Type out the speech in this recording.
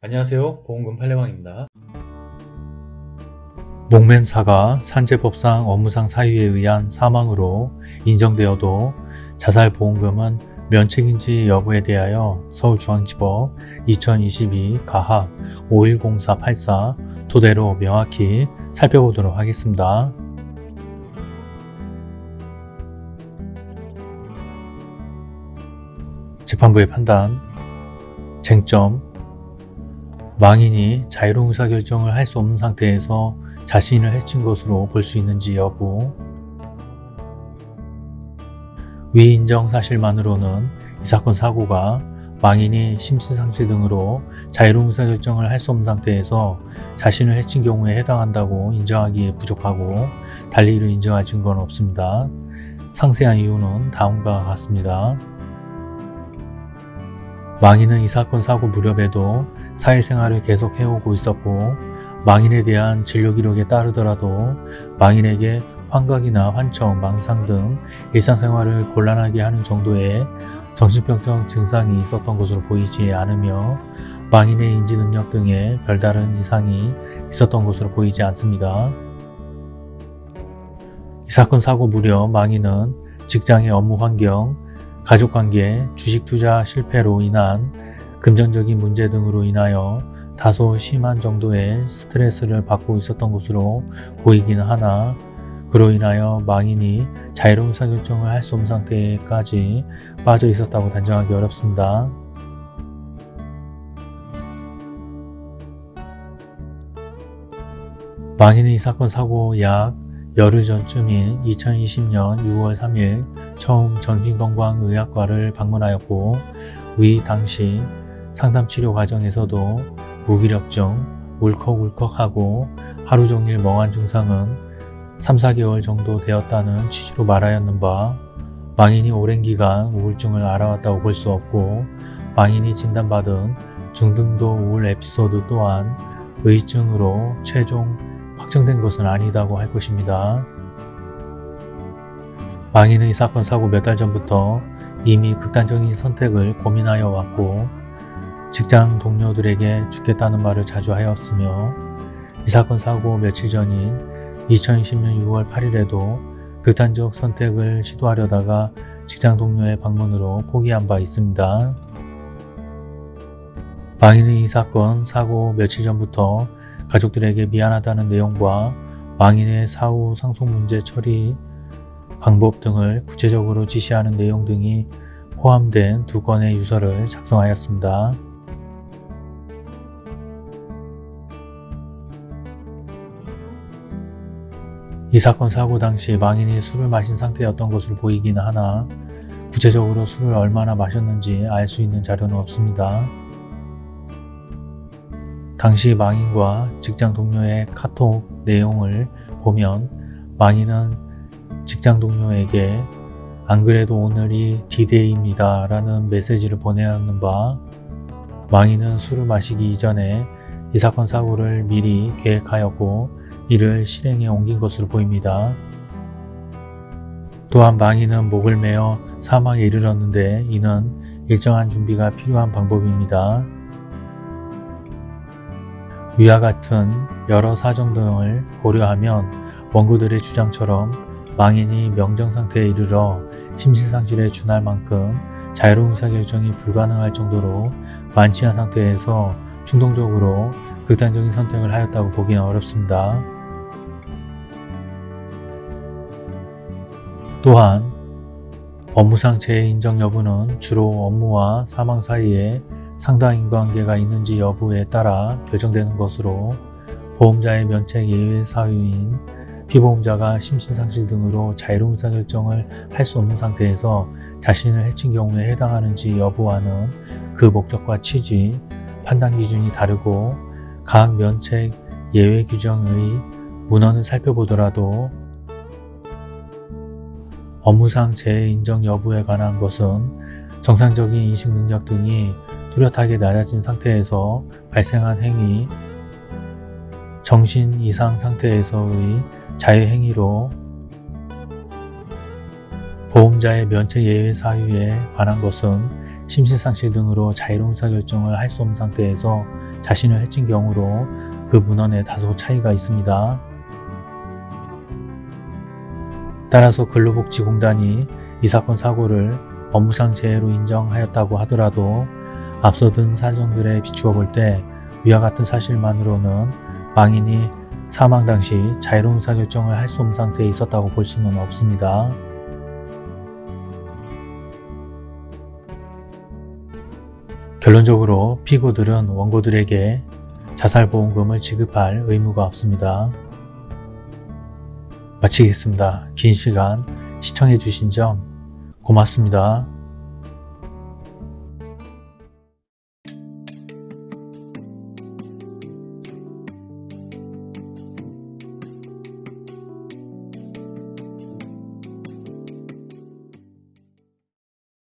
안녕하세요 보험금 팔례방입니다 목맨사가 산재법상 업무상 사유에 의한 사망으로 인정되어도 자살보험금은 면책인지 여부에 대하여 서울중앙지법 2022 가합 510484 토대로 명확히 살펴보도록 하겠습니다. 재판부의 판단 쟁점 망인이 자유로운 의사결정을 할 수 없는 상태에서 자신을 해친 것으로 볼 수 있는지 여부 위 인정 사실만으로는 이 사건 사고가 망인이 심신상실 등으로 자유로운 의사결정을 할 수 없는 상태에서 자신을 해친 경우에 해당한다고 인정하기에 부족하고 달리 이를 인정할 증거는 없습니다. 상세한 이유는 다음과 같습니다. 망인은 이 사건 사고 무렵에도 사회생활을 계속 해오고 있었고 망인에 대한 진료 기록에 따르더라도 망인에게 환각이나 환청, 망상 등 일상생활을 곤란하게 하는 정도의 정신병적 증상이 있었던 것으로 보이지 않으며 망인의 인지능력 등에 별다른 이상이 있었던 것으로 보이지 않습니다. 이 사건 사고 무렵 망인은 직장의 업무 환경, 가족관계, 주식 투자 실패로 인한 금전적인 문제 등으로 인하여 다소 심한 정도의 스트레스를 받고 있었던 것으로 보이기는 하나 그로 인하여 망인이 자유로운 의사결정을 할 수 없는 상태까지 빠져 있었다고 단정하기 어렵습니다. 망인은 이 사건 사고 약 열흘 전쯤인 2020년 6월 3일 처음 정신건강의학과를 방문하였고 위 당시 상담치료 과정에서도 무기력증, 울컥울컥하고 하루 종일 멍한 증상은 3, 4개월 정도 되었다는 취지로 말하였는 바 망인이 오랜 기간 우울증을 알아왔다고 볼 수 없고 망인이 진단받은 중등도 우울 에피소드 또한 의증으로 최종 확정된 것은 아니다고 할 것입니다. 망인은 이 사건 사고 몇 달 전부터 이미 극단적인 선택을 고민하여 왔고 직장 동료들에게 죽겠다는 말을 자주 하였으며 이 사건 사고 며칠 전인 2020년 6월 8일에도 극단적 선택을 시도하려다가 직장 동료의 방문으로 포기한 바 있습니다. 망인은 이 사건 사고 며칠 전부터 가족들에게 미안하다는 내용과 망인의 사후 상속 문제 처리 방법 등을 구체적으로 지시하는 내용 등이 포함된 두 건의 유서를 작성하였습니다. 이 사건 사고 당시 망인이 술을 마신 상태였던 것으로 보이기는 하나 구체적으로 술을 얼마나 마셨는지 알 수 있는 자료는 없습니다. 당시 망인과 직장 동료의 카톡 내용을 보면 망인은 직장 동료에게 안 그래도 오늘이 디데이입니다 라는 메시지를 보내었는 바 망인은 술을 마시기 이전에 이 사건 사고를 미리 계획하였고 이를 실행에 옮긴 것으로 보입니다. 또한 망인은 목을 메어 사망에 이르렀는데 이는 일정한 준비가 필요한 방법입니다. 위와 같은 여러 사정 등을 고려하면 원고들의 주장처럼 망인이 명정상태에 이르러 심신상실에 준할 만큼 자유로운 의사결정이 불가능할 정도로 만취한 상태에서 충동적으로 극단적인 선택을 하였다고 보기는 어렵습니다. 또한 업무상 재인정 여부는 주로 업무와 사망 사이에 상당 인과관계가 있는지 여부에 따라 결정되는 것으로 보험자의 면책 예외 사유인 피보험자가 심신상실 등으로 자유로운 의사결정을 할 수 없는 상태에서 자신을 해친 경우에 해당하는지 여부와는 그 목적과 취지, 판단 기준이 다르고 각 면책 예외 규정의 문헌을 살펴보더라도 업무상 재인정 여부에 관한 것은 정상적인 인식 능력 등이 뚜렷하게 낮아진 상태에서 발생한 행위, 정신 이상 상태에서의 자유행위로 보험자의 면책 예외 사유에 관한 것은 심신상실 등으로 자유로운 의사결정을 할 수 없는 상태에서 자신을 해친 경우로 그 문헌에 다소 차이가 있습니다. 따라서 근로복지공단이 이 사건 사고를 업무상 재해로 인정하였다고 하더라도 앞서 든 사정들에 비추어 볼 때 위와 같은 사실만으로는 망인이 사망 당시 자유로운 의사결정을 할 수 없는 상태에 있었다고 볼 수는 없습니다. 결론적으로 피고들은 원고들에게 자살보험금을 지급할 의무가 없습니다. 마치겠습니다. 긴 시간 시청해 주신 점 고맙습니다.